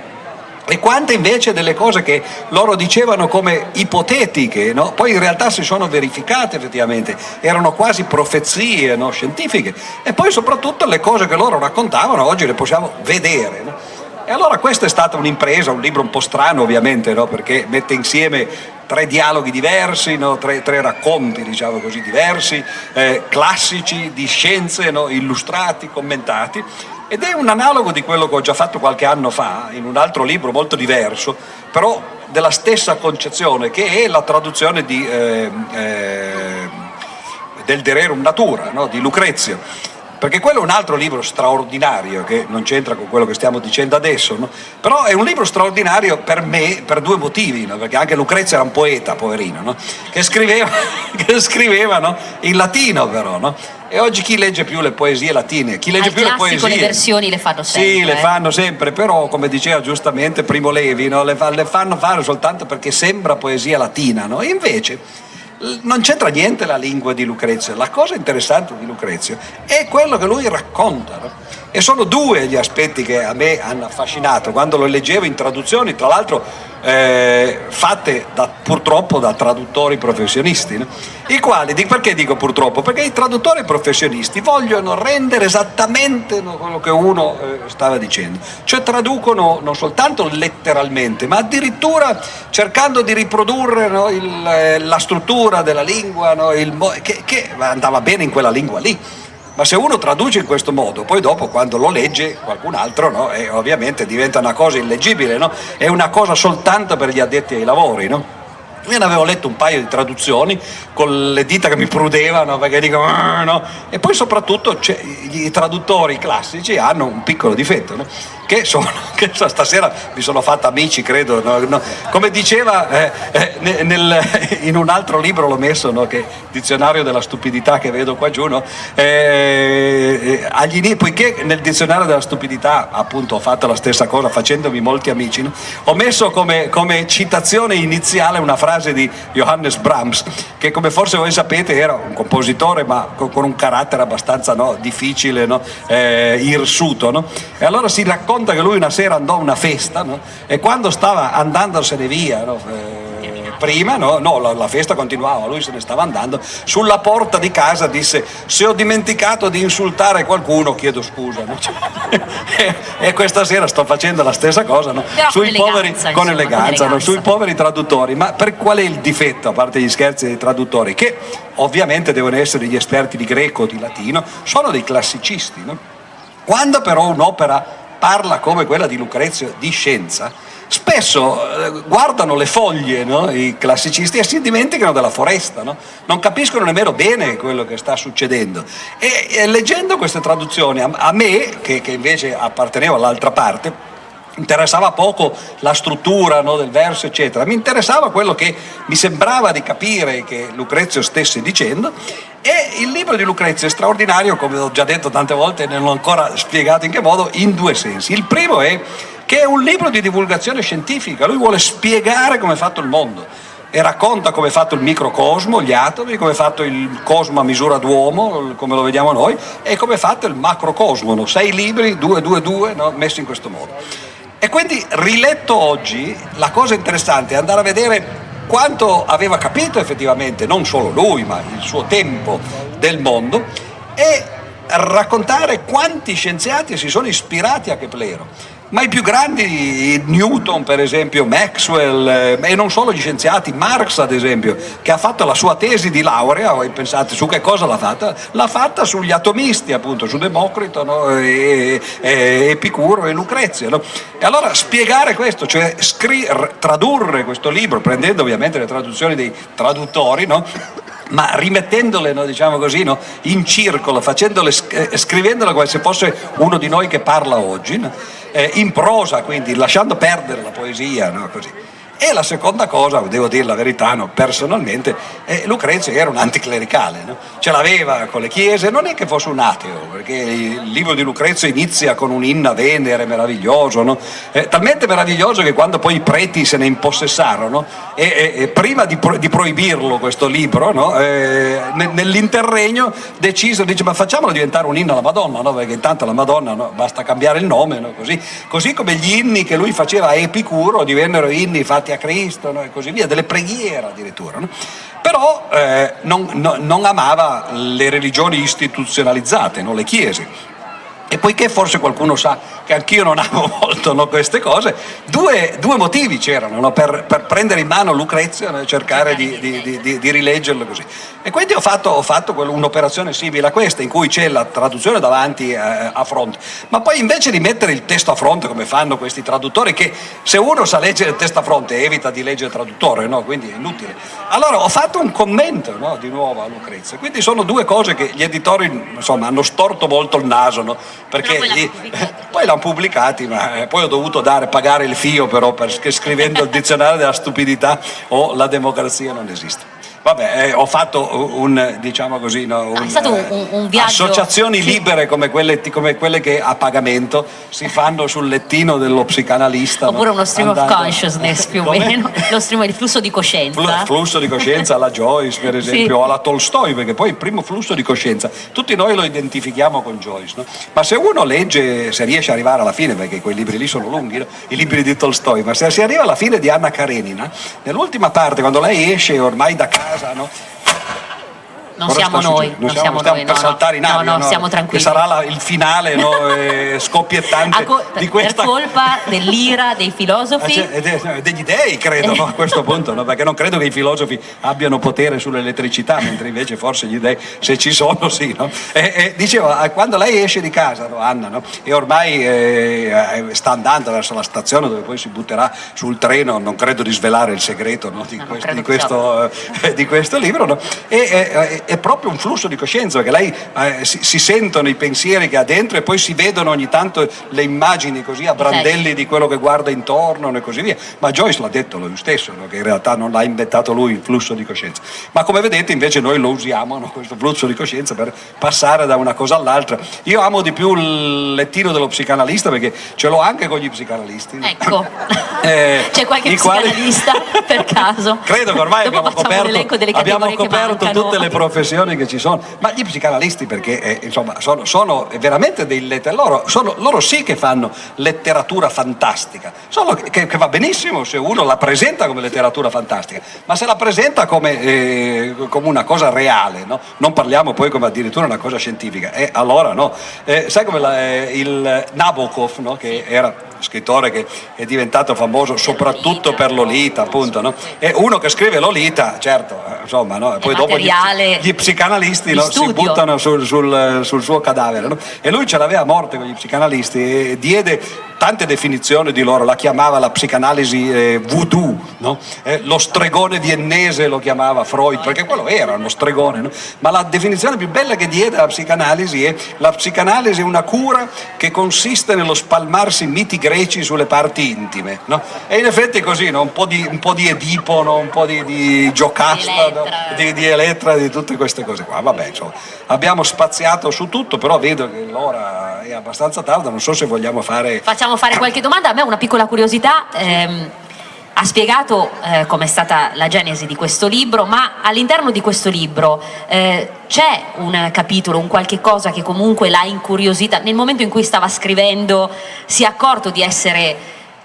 E quante invece delle cose che loro dicevano come ipotetiche, no? poi in realtà si sono verificate effettivamente, erano quasi profezie no? scientifiche. E poi soprattutto le cose che loro raccontavano oggi le possiamo vedere. No? E allora questa è stata un'impresa, un libro un po' strano ovviamente, perché mette insieme tre dialoghi diversi, no? tre, tre, racconti diciamo così, diversi, eh, classici di scienze, no? illustrati, commentati, ed è un analogo di quello che ho già fatto qualche anno fa in un altro libro molto diverso, però della stessa concezione, che è la traduzione di, eh, eh, del De Rerum Natura, no? di Lucrezio perché quello è un altro libro straordinario che non c'entra con quello che stiamo dicendo adesso, no? però è un libro straordinario per me per due motivi, no? perché anche Lucrezia era un poeta, poverino, no? che scriveva, che scriveva in latino però, e oggi chi legge più le poesie latine? Chi legge Al più le poesie? le versioni le fanno sempre. Sì, le eh. fanno sempre, però come diceva giustamente Primo Levi, le, fa, le, fanno fare soltanto perché sembra poesia latina, no? E invece non c'entra niente la lingua di Lucrezio, la cosa interessante di Lucrezio è quello che lui racconta. E sono due gli aspetti che a me hanno affascinato quando lo leggevo in traduzioni, tra l'altro eh, fatte da, purtroppo da traduttori professionisti, no? i quali, perché dico purtroppo? Perché i traduttori professionisti vogliono rendere esattamente quello che uno eh, stava dicendo, cioè traducono non soltanto letteralmente, ma addirittura cercando di riprodurre no, il, eh, la struttura della lingua, no, il, che, che andava bene in quella lingua lì ma se uno traduce in questo modo, poi dopo quando lo legge qualcun altro, no? e ovviamente diventa una cosa illeggibile, no? è una cosa soltanto per gli addetti ai lavori. No? Io ne avevo letto un paio di traduzioni con le dita che mi prudevano perché dico ah, no? e poi soprattutto i traduttori classici hanno un piccolo difetto no? che, sono, che stasera mi sono fatto amici credo no? come diceva eh, eh, nel, in un altro libro l'ho messo che dizionario della stupidità che vedo qua giù eh, agli, poiché nel dizionario della stupidità appunto ho fatto la stessa cosa facendomi molti amici ho messo come, come citazione iniziale una frase frase di Johannes Brahms, che come forse voi sapete era un compositore ma con un carattere abbastanza no, difficile, no? eh, irsuto. No? E allora si racconta che lui una sera andò a una festa e quando stava andandosene via, eh, prima no, no la, la, festa continuava, lui se ne stava andando, sulla porta di casa disse se ho dimenticato di insultare qualcuno chiedo scusa. No? e, e, questa sera sto facendo la stessa cosa no? sui con poveri, insomma, con eleganza, con sui poveri traduttori. Ma per qual è il difetto, a parte gli scherzi dei traduttori? Che ovviamente devono essere gli esperti di greco o di latino, sono dei classicisti. Quando però un'opera parla come quella di Lucrezio di scienza, spesso eh, guardano le foglie no? i classicisti e si dimenticano della foresta, no? non capiscono nemmeno bene quello che sta succedendo. E, e leggendo queste traduzioni, a, a me, che, che invece appartenevo all'altra parte, interessava poco la struttura no, del verso eccetera, mi interessava quello che mi sembrava di capire che Lucrezio stesse dicendo e il libro di Lucrezio è straordinario, come ho già detto tante volte e non ho ancora spiegato in che modo, in due sensi. Il primo è che è un libro di divulgazione scientifica, lui vuole spiegare come è fatto il mondo e racconta come è fatto il microcosmo, gli atomi, come è fatto il cosmo a misura d'uomo, come lo vediamo noi, e come è fatto il macrocosmo, no? sei libri, due, due, due, no? messi in questo modo. E quindi riletto oggi, la cosa interessante è andare a vedere quanto aveva capito effettivamente, non solo lui, ma il suo tempo del mondo, e raccontare quanti scienziati si sono ispirati a Keplero ma i più grandi, Newton per esempio, Maxwell eh, e non solo gli scienziati, Marx ad esempio, che ha fatto la sua tesi di laurea, voi pensate su che cosa l'ha fatta? L'ha fatta sugli atomisti appunto, su Democrito, no? e, e, Epicuro e Lucrezia. No? E allora spiegare questo, cioè tradurre questo libro, prendendo ovviamente le traduzioni dei traduttori, no? ma rimettendole no, diciamo così, no, in circolo, eh, scrivendole come se fosse uno di noi che parla oggi, no? Eh, in prosa, quindi lasciando perdere la poesia, così. E la seconda cosa, devo dire la verità, no, personalmente, eh, Lucrezio era un anticlericale, no? ce l'aveva con le chiese, non è che fosse un ateo, perché il libro di Lucrezio inizia con un inna Venere meraviglioso, no? eh, talmente meraviglioso che quando poi i preti se ne impossessarono, e, e, e prima di, pro, di, proibirlo questo libro, eh, nell'interregno decisero, dice ma facciamolo diventare un inno alla Madonna, perché intanto la Madonna basta cambiare il nome, così, così come gli inni che lui faceva a Epicuro divennero inni fatti a Cristo no? e così via, delle preghiere addirittura. No? Però eh, non, no, non, amava le religioni istituzionalizzate, le chiese. E poiché forse qualcuno sa che anch'io non amo molto no, queste cose, due, due motivi c'erano no, per, per, prendere in mano Lucrezia no, e cercare di, di, di, di, rileggerlo così. E quindi ho fatto, ho fatto un'operazione simile a questa, in cui c'è la traduzione davanti eh, a fronte, ma poi invece di mettere il testo a fronte, come fanno questi traduttori, che se uno sa leggere il testo a fronte evita di leggere il traduttore, quindi è inutile. Allora ho fatto un commento di nuovo a Lucrezia, quindi sono due cose che gli editori insomma, hanno storto molto il naso perché poi, poi l'hanno pubblicati, ma eh, poi ho dovuto dare, pagare il fio però perché scrivendo il dizionario della stupidità o la democrazia non esiste. Vabbè, eh, ho fatto un, diciamo così, no, un, è stato un, un viaggio... Associazioni libere come quelle, come quelle, che a pagamento si fanno sul lettino dello psicanalista. Oppure no? uno stream andando... of consciousness più o meno, lo stream, il flusso di coscienza. Fl flusso di coscienza alla Joyce per esempio, sì. o alla Tolstoi, perché poi il primo flusso di coscienza, tutti noi lo identifichiamo con Joyce, no? ma se uno legge, se riesce ad arrivare alla fine, perché quei libri lì sono lunghi, i libri di Tolstoi, ma se si arriva alla fine di Anna Karenina, nell'ultima parte, quando lei esce ormai da casa, casa, no? Non siamo noi, non, siamo, stiamo noi, per no, saltare in aria, no, no, siamo tranquilli. Che sarà la, il finale no, eh, scoppiettante co di questa... Per colpa dell'ira dei filosofi? Ah, cioè, degli dei credo no, a questo punto, no, perché non credo che i filosofi abbiano potere sull'elettricità, mentre invece forse gli dei, se ci sono, sì. No? E, e, dicevo, quando lei esce di casa, Anna, no, e ormai eh, sta andando verso la stazione dove poi si butterà sul treno, non credo di svelare il segreto di, questo, di, questo, eh, di, questo, libro, e, è proprio un flusso di coscienza, perché lei eh, si, si, sentono i pensieri che ha dentro e poi si vedono ogni tanto le immagini così a brandelli di quello che guarda intorno e così via. Ma Joyce l'ha detto lui stesso, no? che in realtà non l'ha inventato lui il flusso di coscienza. Ma come vedete invece noi lo usiamo, no? questo flusso di coscienza, per passare da una cosa all'altra. Io amo di più il lettino dello psicanalista perché ce l'ho anche con gli psicanalisti. Ecco, eh, c'è qualche psicanalista quali... per caso? Credo che ormai abbiamo coperto, abbiamo coperto tutte le professioni che ci sono, ma gli psicanalisti perché eh, insomma, sono, sono, veramente dei letteratori, loro, sono, loro, sì che fanno letteratura fantastica, solo che, che, va benissimo se uno la presenta come letteratura fantastica, ma se la presenta come, eh, come una cosa reale, no? non parliamo poi come addirittura una cosa scientifica, e allora no, eh, sai come la, eh, il Nabokov, no? che era scrittore che è diventato famoso soprattutto per Lolita, appunto, no? E uno che scrive Lolita, certo, eh, insomma, no? Poi dopo gli, gli psicanalisti no, si buttano sul, sul, sul suo cadavere, no? E lui ce l'aveva a morte con gli psicanalisti e diede tante definizioni di loro, la chiamava la psicanalisi eh, voodoo, no? eh, lo stregone viennese lo chiamava Freud, perché quello era uno stregone, no? ma la definizione più bella che diede alla psicanalisi è la psicanalisi è una cura che consiste nello spalmarsi miti greci sulle parti intime, no? e in effetti è così, un po, di, un, po di, Edipo, un po' di, di Giocasta, di, di Elettra, di tutte queste cose qua, vabbè insomma, abbiamo spaziato su tutto, però vedo che l'ora è abbastanza tarda, non so se vogliamo fare... Facciamo fare qualche domanda, a me una piccola curiosità, ehm, ha spiegato eh, com'è stata la genesi di questo libro, ma all'interno di questo libro eh, c'è un capitolo, un qualche cosa che comunque l'ha incuriosita, nel momento in cui stava scrivendo si è accorto di essere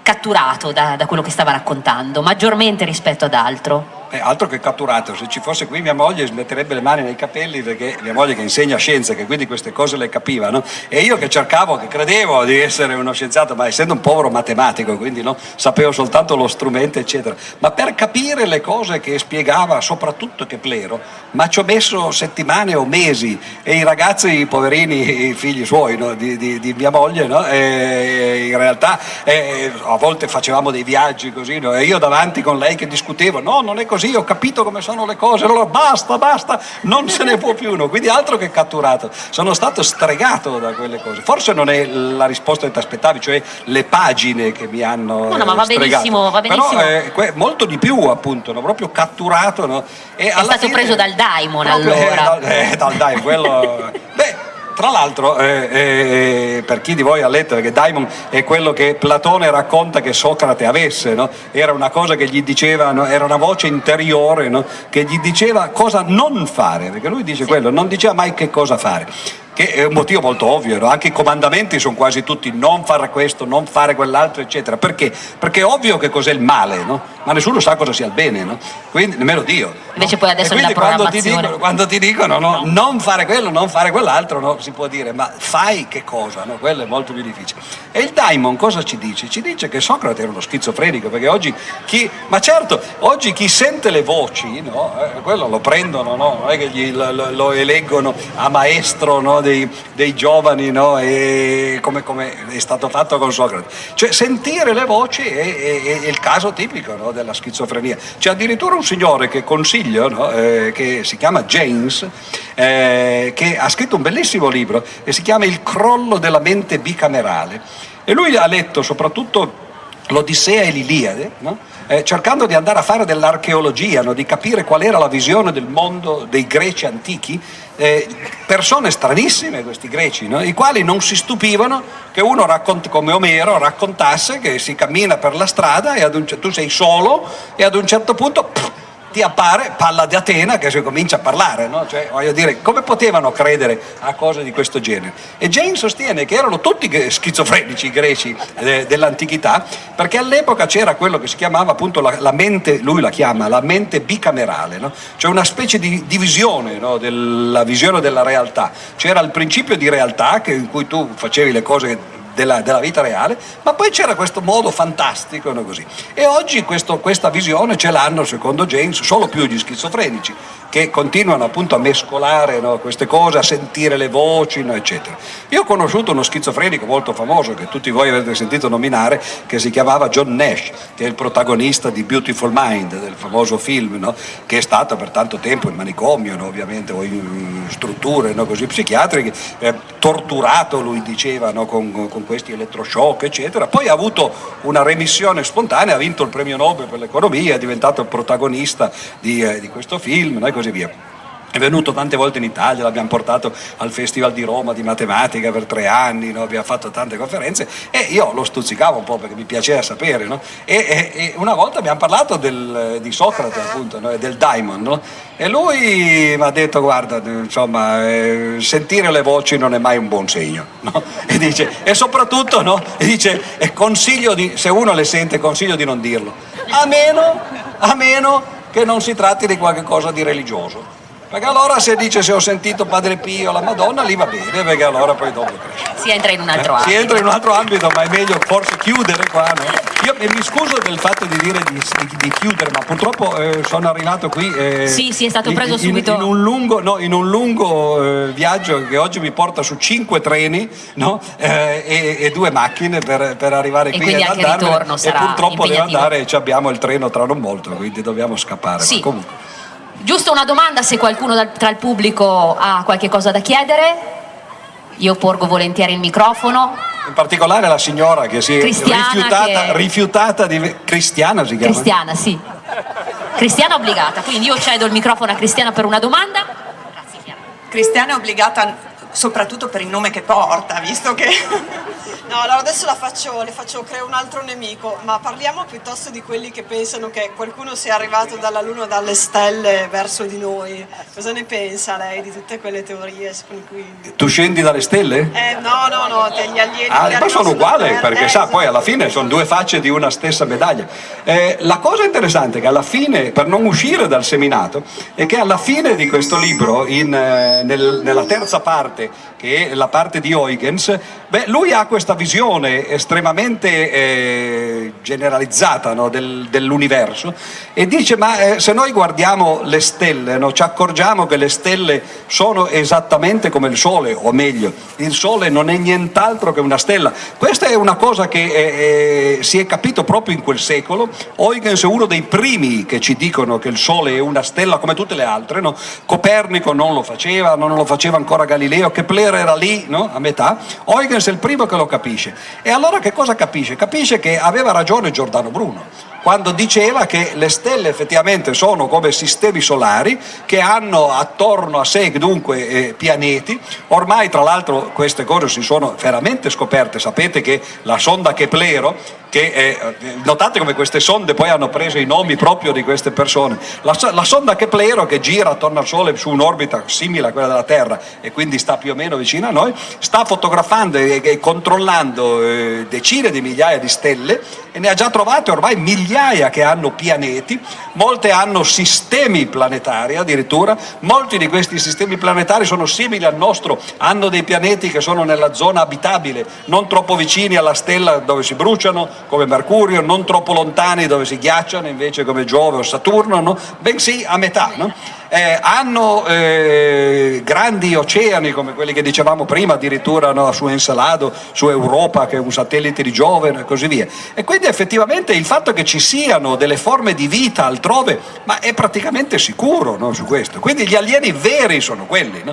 catturato da, da quello che stava raccontando, maggiormente rispetto ad altro? Eh, altro che catturato, se ci fosse qui mia moglie smetterebbe le mani nei capelli perché mia moglie che insegna scienze, che quindi queste cose le capiva, no? e io che cercavo, che credevo di essere uno scienziato, ma essendo un povero matematico, quindi no? sapevo soltanto lo strumento, eccetera, ma per capire le cose che spiegava, soprattutto Keplero, ma ci ho messo settimane o mesi, e i ragazzi, i poverini, i figli suoi, no? di, di, di, mia moglie, in realtà eh, a volte facevamo dei viaggi così, e io davanti con lei che discutevo, no, non è così, così, ho capito come sono le cose, allora basta, basta, non se ne può più uno, quindi altro che catturato, sono stato stregato da quelle cose, forse non è la risposta che ti aspettavi, cioè le pagine che mi hanno no, no, ma va stregato. benissimo, va benissimo. però eh, molto di più appunto, no? proprio catturato. No? È stato fine, preso dal daimon allora. Eh, dal, eh, dal daimon, quello... Beh, tra l'altro, eh, eh, per chi di voi ha letto, perché Daimon è quello che Platone racconta che Socrate avesse, no? era una cosa che gli diceva, no? era una voce interiore no? che gli diceva cosa non fare, perché lui dice quello, non diceva mai che cosa fare. Che è un motivo molto ovvio, no? anche i comandamenti sono quasi tutti non fare questo, non fare quell'altro, eccetera. Perché? Perché è ovvio che cos'è il male, no? ma nessuno sa cosa sia il bene, no? quindi nemmeno Dio. Invece poi adesso nella quando ti dicono, quando ti dicono non fare quello, non fare quell'altro, si può dire, ma fai che cosa? Quello è molto più difficile. E il daimon cosa ci dice? Ci dice che Socrate era uno schizofrenico, perché oggi chi, ma certo, oggi chi sente le voci, eh, quello lo prendono, non è che gli, lo, lo, eleggono a maestro dei, dei, giovani, e come, come, è stato fatto con Socrate. Cioè sentire le voci è, è, è il caso tipico della schizofrenia. C'è addirittura un signore che consiglio, no? eh, che si chiama James, eh, che ha scritto un bellissimo libro e si chiama Il crollo della mente bicamerale. E lui ha letto soprattutto l'Odissea e l'Iliade, no? eh, cercando di andare a fare dell'archeologia, no? di capire qual era la visione del mondo dei greci antichi, eh, persone stranissime questi greci, no? i quali non si stupivano che uno come Omero raccontasse che si cammina per la strada e un, tu sei solo e ad un certo punto... Pff, ti appare Palla di Atena che si comincia a parlare, no? cioè, voglio dire, come potevano credere a cose di questo genere? E Jane sostiene che erano tutti schizofrenici i greci eh, dell'antichità, perché all'epoca c'era quello che si chiamava appunto la, la, mente, lui la chiama la mente bicamerale, no? cioè una specie di divisione no? della visione della realtà. C'era il principio di realtà che, in cui tu facevi le cose della, della, vita reale, ma poi c'era questo modo fantastico no, così. e oggi questo, questa visione ce l'hanno secondo James solo più gli schizofrenici che continuano appunto a mescolare no, queste cose, a sentire le voci, no, eccetera. Io ho conosciuto uno schizofrenico molto famoso che tutti voi avete sentito nominare, che si chiamava John Nash, che è il protagonista di Beautiful Mind, del famoso film, no, che è stato per tanto tempo in manicomio, ovviamente, o in strutture così psichiatriche, eh, torturato, lui diceva, con, con questi elettroshock, eccetera. Poi ha avuto una remissione spontanea, ha vinto il premio Nobel per l'economia, è diventato il protagonista di, eh, di questo film, così via. È venuto tante volte in Italia, l'abbiamo portato al Festival di Roma di matematica per tre anni, no? abbiamo fatto tante conferenze e io lo stuzzicavo un po' perché mi piaceva sapere. No? E, e, e, una volta abbiamo parlato del, di Socrate appunto, no? del Daimon e lui mi ha detto guarda, insomma, eh, sentire le voci non è mai un buon segno. E, dice, e soprattutto e dice, consiglio di, se uno le sente consiglio di non dirlo, a meno, a meno che non si tratti di qualcosa di religioso. Perché allora se dice se ho sentito Padre Pio la Madonna, lì va bene, perché allora poi dopo cresce. Si entra in un altro eh? ambito. Si entra in un altro ambito, ma è meglio forse chiudere qua, no? Io mi scuso del fatto di dire di, di, chiudere, ma purtroppo eh, sono arrivato qui. Eh, sì, sì, è stato preso in, subito. In, in un lungo, no, in un lungo eh, viaggio che oggi mi porta su cinque treni no? Eh, e, e, due macchine per, per arrivare e qui ed andarmene. E purtroppo devo andare e abbiamo il treno tra non molto, quindi dobbiamo scappare. Sì. Giusto una domanda se qualcuno tra il pubblico ha qualche cosa da chiedere. Io porgo volentieri il microfono. In particolare la signora che si è rifiutata, che... rifiutata, di... Cristiana si chiama? Cristiana, sì. Cristiana obbligata, quindi io cedo il microfono a Cristiana per una domanda. Grazie, Cristiana è obbligata soprattutto per il nome che porta, visto che... No, allora adesso la faccio, le faccio, creo un altro nemico, ma parliamo piuttosto di quelli che pensano che qualcuno sia arrivato dalla Luna o dalle stelle verso di noi. Cosa ne pensa lei di tutte quelle teorie cui... Tu scendi dalle stelle? Eh, no, no, no, degli alieni... Ah, ma sono uguali, perché eh, sa, poi alla fine sono due facce di una stessa medaglia. Eh, la cosa interessante è che alla fine, per non uscire dal seminato, è che alla fine di questo libro, in, eh, nel, nella terza parte, che è la parte di Huygens, beh, lui ha questa visione estremamente eh, generalizzata no, del, dell'universo e dice ma eh, se noi guardiamo le stelle no, ci accorgiamo che le stelle sono esattamente come il Sole, o meglio, il Sole non è nient'altro che una stella. Questa è una cosa che eh, eh si è capito proprio in quel secolo, Huygens è uno dei primi che ci dicono che il Sole è una stella come tutte le altre, no? Copernico non lo faceva, non lo faceva ancora Galileo, Kepler era lì a metà, Huygens è il primo che lo capisce. E allora che cosa capisce? Capisce che aveva ragione Giordano Bruno quando diceva che le stelle effettivamente sono come sistemi solari che hanno attorno a sé dunque eh, pianeti, ormai tra l'altro queste cose si sono veramente scoperte, sapete che la sonda Keplero che eh, notate come queste sonde poi hanno preso i nomi proprio di queste persone. La, la sonda Keplero che gira attorno al Sole su un'orbita simile a quella della Terra e quindi sta più o meno vicino a noi, sta fotografando e, e controllando eh, decine di migliaia di stelle e ne ha già trovate ormai migliaia che hanno pianeti, molte hanno sistemi planetari addirittura, molti di questi sistemi planetari sono simili al nostro, hanno dei pianeti che sono nella zona abitabile, non troppo vicini alla stella dove si bruciano, come Mercurio, non troppo lontani dove si ghiacciano invece come Giove o Saturno, no? bensì a metà. No? Eh, hanno eh, grandi oceani come quelli che dicevamo prima, addirittura no, su Encelado, su Europa che è un satellite di Giove e così via. E quindi effettivamente il fatto che ci siano delle forme di vita altrove, ma è praticamente sicuro su questo. Quindi gli alieni veri sono quelli.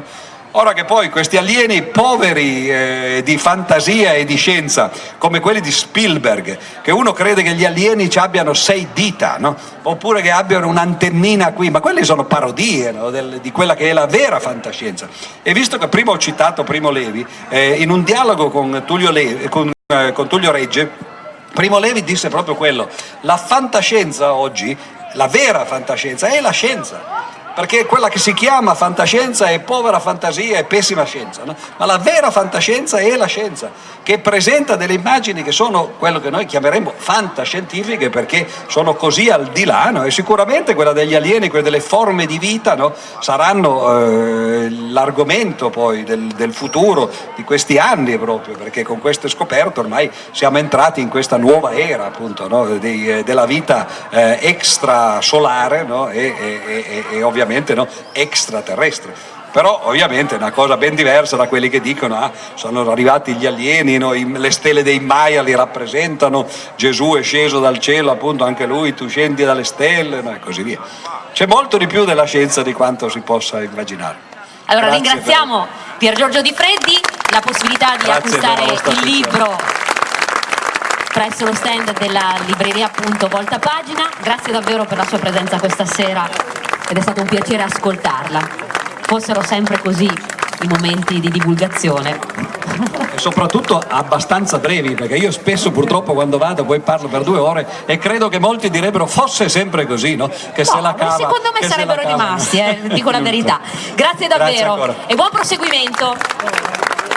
Ora che poi questi alieni poveri eh, di fantasia e di scienza, come quelli di Spielberg, che uno crede che gli alieni ci abbiano sei dita, no? oppure che abbiano un'antennina qui, ma quelle sono parodie no? Del, di quella che è la vera fantascienza. E visto che prima ho citato Primo Levi, eh, in un dialogo con Tullio, Levi, con, eh, con Tullio Regge, Primo Levi disse proprio quello, la fantascienza oggi, la vera fantascienza, è la scienza perché quella che si chiama fantascienza è povera fantasia, è pessima scienza, no? ma la vera fantascienza è la scienza, che presenta delle immagini che sono quello che noi chiameremmo fantascientifiche perché sono così al di là no? e sicuramente quella degli alieni, quelle delle forme di vita no? saranno eh, l'argomento poi del, del, futuro di questi anni proprio perché con queste scoperte ormai siamo entrati in questa nuova era appunto Dei, eh, della vita eh, extrasolare e, e, e, e ovviamente ovviamente no, extraterrestre però ovviamente è una cosa ben diversa da quelli che dicono ah, sono arrivati gli alieni, no? le stelle dei Maya li rappresentano, Gesù è sceso dal cielo, appunto anche lui, tu scendi dalle stelle no? e così via. C'è molto di più della scienza di quanto si possa immaginare. Allora Grazie ringraziamo per... Pier Giorgio Di Freddi, la possibilità di Grazie acquistare il libro presso lo stand della libreria appunto Volta Pagina. Grazie davvero per la sua presenza questa sera ed è stato un piacere ascoltarla. Fossero sempre così i momenti di divulgazione. E soprattutto abbastanza brevi, perché io spesso purtroppo quando vado poi parlo per due ore e credo che molti direbbero fosse sempre così, no? Che no, se la cava. Secondo me sarebbero rimasti, eh, dico la verità. Grazie davvero Grazie e buon proseguimento.